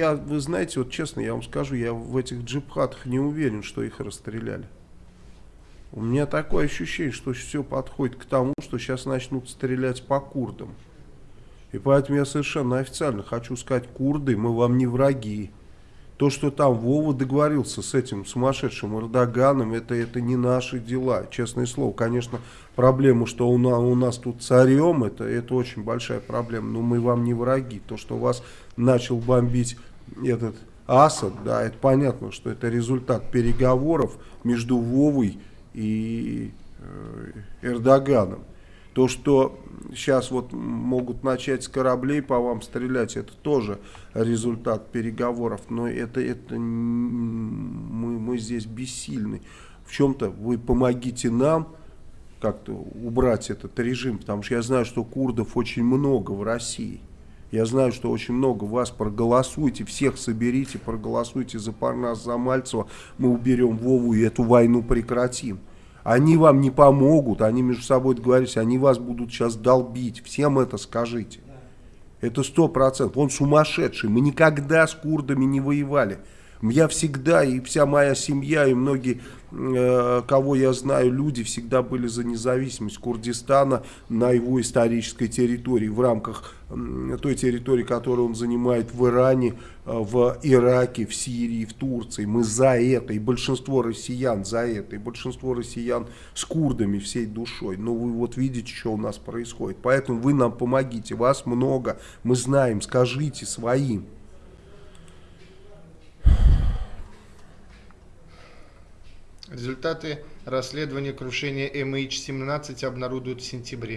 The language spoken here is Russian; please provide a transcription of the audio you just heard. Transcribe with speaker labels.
Speaker 1: я, вы знаете, вот честно, я вам скажу, я в этих джипхатах не уверен, что их расстреляли. У меня такое ощущение, что все подходит к тому, что сейчас начнут стрелять по курдам. И поэтому я совершенно официально хочу сказать, курды, мы вам не враги. То, что там Вова договорился с этим сумасшедшим Эрдоганом, это, это не наши дела, честное слово. Конечно, проблема, что у нас, у нас тут царем, это, это очень большая проблема, но мы вам не враги. То, что вас начал бомбить этот Асад, да, это понятно, что это результат переговоров между Вовой и э, Эрдоганом. То, что сейчас вот могут начать с кораблей по вам стрелять, это тоже результат переговоров, но это, это мы, мы здесь бессильны. В чем-то вы помогите нам как-то убрать этот режим, потому что я знаю, что курдов очень много в России. Я знаю, что очень много вас проголосуйте, всех соберите, проголосуйте за Парнас, за Мальцева, мы уберем Вову и эту войну прекратим. Они вам не помогут, они между собой договорились, они вас будут сейчас долбить. Всем это скажите. Это сто процентов. Он сумасшедший. Мы никогда с курдами не воевали. Я всегда, и вся моя семья, и многие, э, кого я знаю, люди всегда были за независимость Курдистана на его исторической территории, в рамках той территории, которую он занимает в Иране, э, в Ираке, в Сирии, в Турции. Мы за это, и большинство россиян за это, и большинство россиян с курдами всей душой. Но вы вот видите, что у нас происходит. Поэтому вы нам помогите, вас много, мы знаем, скажите своим.
Speaker 2: Результаты расследования крушения MH17 обнародуют в сентябре.